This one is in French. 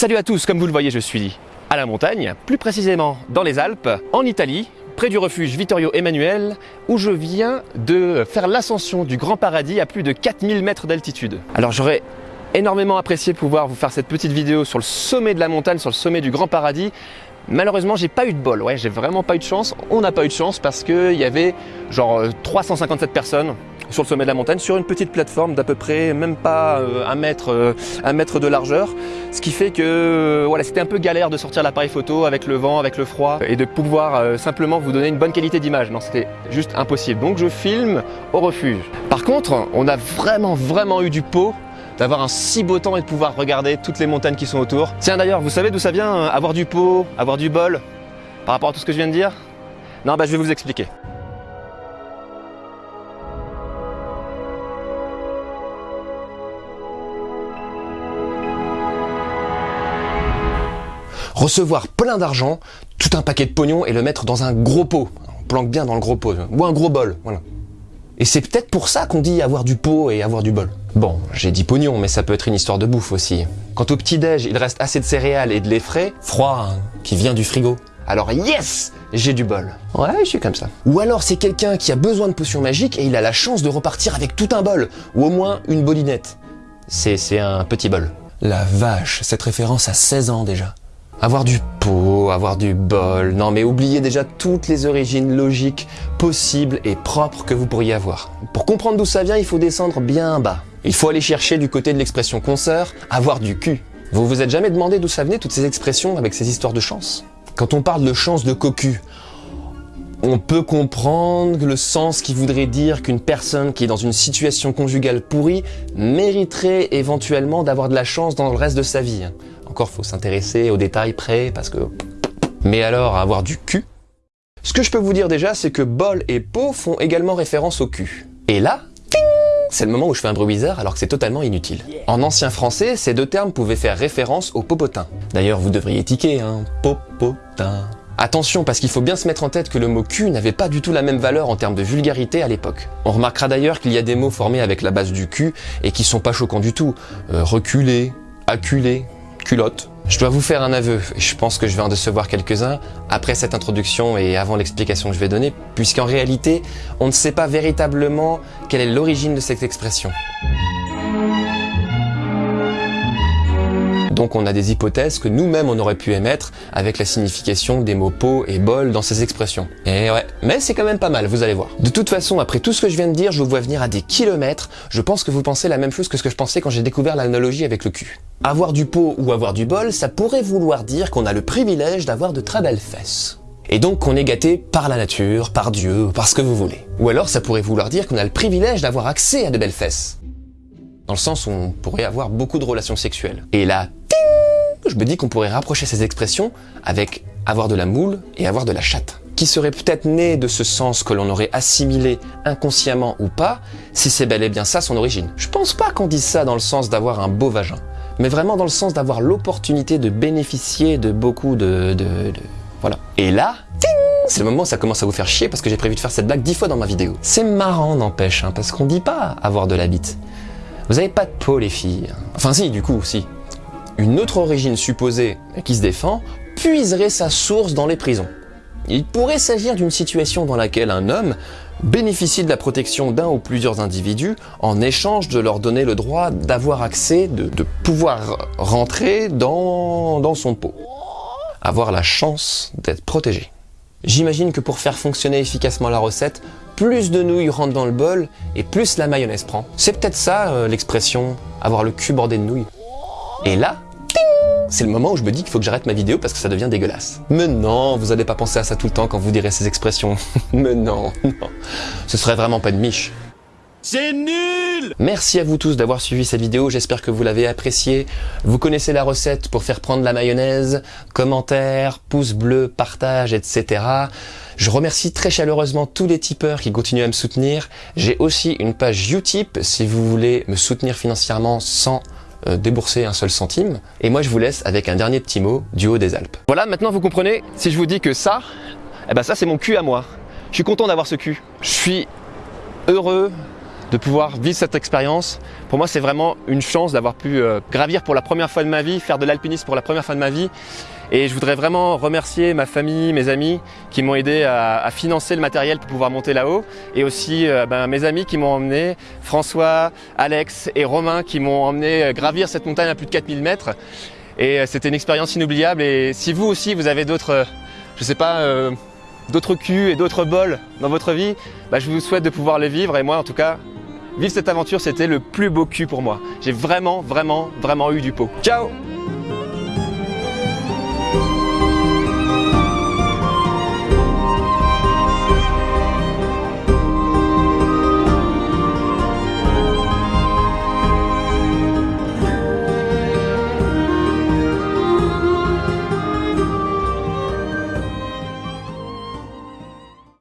Salut à tous, comme vous le voyez, je suis à la montagne, plus précisément dans les Alpes, en Italie, près du refuge Vittorio Emanuele, où je viens de faire l'ascension du Grand Paradis à plus de 4000 mètres d'altitude. Alors j'aurais énormément apprécié pouvoir vous faire cette petite vidéo sur le sommet de la montagne, sur le sommet du Grand Paradis, Malheureusement, j'ai pas eu de bol. Ouais, j'ai vraiment pas eu de chance. On n'a pas eu de chance parce qu'il y avait genre 357 personnes sur le sommet de la montagne, sur une petite plateforme d'à peu près même pas euh, un mètre, euh, un mètre de largeur. Ce qui fait que euh, voilà, c'était un peu galère de sortir l'appareil photo avec le vent, avec le froid et de pouvoir simplement vous donner une bonne qualité d'image. Non, c'était juste impossible. Donc je filme au refuge. Par contre, on a vraiment, vraiment eu du pot d'avoir un si beau temps et de pouvoir regarder toutes les montagnes qui sont autour. Tiens d'ailleurs, vous savez d'où ça vient Avoir du pot, avoir du bol Par rapport à tout ce que je viens de dire? Non, bah je vais vous expliquer. Recevoir plein d'argent, tout un paquet de pognon et le mettre dans un gros pot. On planque bien dans le gros pot, ou un gros bol, voilà. Et c'est peut-être pour ça qu'on dit avoir du pot et avoir du bol. Bon, j'ai dit pognon, mais ça peut être une histoire de bouffe aussi. Quant au petit-déj, il reste assez de céréales et de lait frais, froid, hein, qui vient du frigo. Alors yes, j'ai du bol. Ouais, je suis comme ça. Ou alors c'est quelqu'un qui a besoin de potions magiques et il a la chance de repartir avec tout un bol, ou au moins une bolinette. C'est un petit bol. La vache, cette référence a 16 ans déjà. Avoir du pot, avoir du bol, non mais oubliez déjà toutes les origines logiques, possibles et propres que vous pourriez avoir. Pour comprendre d'où ça vient, il faut descendre bien bas. Il faut aller chercher du côté de l'expression consoeur, avoir du cul. Vous vous êtes jamais demandé d'où ça venait toutes ces expressions avec ces histoires de chance? Quand on parle de chance de cocu, on peut comprendre le sens qui voudrait dire qu'une personne qui est dans une situation conjugale pourrie mériterait éventuellement d'avoir de la chance dans le reste de sa vie. Encore, faut s'intéresser aux détails près parce que... Mais alors, avoir du cul Ce que je peux vous dire déjà, c'est que bol et pot font également référence au cul. Et là, c'est le moment où je fais un bruit bizarre alors que c'est totalement inutile. En ancien français, ces deux termes pouvaient faire référence au popotin. D'ailleurs, vous devriez tiquer, hein, popotin. Attention, parce qu'il faut bien se mettre en tête que le mot cul n'avait pas du tout la même valeur en termes de vulgarité à l'époque. On remarquera d'ailleurs qu'il y a des mots formés avec la base du cul et qui sont pas choquants du tout. Euh, reculer, acculer, Je dois vous faire un aveu, et je pense que je vais en décevoir quelques-uns après cette introduction et avant l'explication que je vais donner, puisqu'en réalité, on ne sait pas véritablement quelle est l'origine de cette expression. Donc on a des hypothèses que nous-mêmes on aurait pu émettre avec la signification des mots pot et bol dans ces expressions. Et ouais, mais c'est quand même pas mal, vous allez voir. De toute façon, après tout ce que je viens de dire, je vous vois venir à des kilomètres, je pense que vous pensez la même chose que ce que je pensais quand j'ai découvert l'analogie avec le cul. Avoir du pot ou avoir du bol, ça pourrait vouloir dire qu'on a le privilège d'avoir de très belles fesses. Et donc qu'on est gâté par la nature, par Dieu, par ce que vous voulez. Ou alors ça pourrait vouloir dire qu'on a le privilège d'avoir accès à de belles fesses. Dans le sens où on pourrait avoir beaucoup de relations sexuelles. Et là, je me dis qu'on pourrait rapprocher ces expressions avec avoir de la moule et avoir de la chatte, qui serait peut-être né de ce sens que l'on aurait assimilé inconsciemment ou pas, si c'est bel et bien ça son origine. Je pense pas qu'on dise ça dans le sens d'avoir un beau vagin, mais vraiment dans le sens d'avoir l'opportunité de bénéficier de beaucoup de... de, Voilà. Et là, c'est le moment où ça commence à vous faire chier parce que j'ai prévu de faire cette blague dix fois dans ma vidéo. C'est marrant n'empêche, hein, parce qu'on dit pas avoir de la bite. Vous avez pas de peau les filles. Enfin si, du coup, si une autre origine supposée qui se défend puiserait sa source dans les prisons. Il pourrait s'agir d'une situation dans laquelle un homme bénéficie de la protection d'un ou plusieurs individus en échange de leur donner le droit d'avoir accès, de, pouvoir rentrer dans, son pot. Avoir la chance d'être protégé. J'imagine que pour faire fonctionner efficacement la recette, plus de nouilles rentrent dans le bol et plus la mayonnaise prend. C'est peut-être ça euh, l'expression avoir le cul bordé de nouilles. Et là, c'est le moment où je me dis qu'il faut que j'arrête ma vidéo parce que ça devient dégueulasse. Mais non, vous n'allez pas penser à ça tout le temps quand vous direz ces expressions. Mais non, non. Ce serait vraiment pas de miche. C'est nul Merci à vous tous d'avoir suivi cette vidéo, j'espère que vous l'avez appréciée. Vous connaissez la recette pour faire prendre la mayonnaise, commentaires, pouces bleus, partage, etc. Je remercie très chaleureusement tous les tipeurs qui continuent à me soutenir. J'ai aussi une page Utip si vous voulez me soutenir financièrement sans euh, débourser un seul centime. Et moi, je vous laisse avec un dernier petit mot du haut des Alpes. Voilà, maintenant vous comprenez, si je vous dis que ça, eh ben ça c'est mon cul à moi. Je suis content d'avoir ce cul. Je suis heureux de pouvoir vivre cette expérience. Pour moi, c'est vraiment une chance d'avoir pu euh, gravir pour la première fois de ma vie, faire de l'alpinisme pour la première fois de ma vie. Et je voudrais vraiment remercier ma famille, mes amis qui m'ont aidé à, financer le matériel pour pouvoir monter là-haut. Et aussi euh, ben, mes amis qui m'ont emmené, François, Alex et Romain qui m'ont emmené euh, gravir cette montagne à plus de 4000 mètres. Et c'était une expérience inoubliable. Et si vous aussi, vous avez d'autres, je sais pas, d'autres culs et d'autres bols dans votre vie, bah, je vous souhaite de pouvoir les vivre. Et moi, en tout cas, Vivre cette aventure, c'était le plus beau cul pour moi. J'ai vraiment, vraiment, vraiment eu du pot. Ciao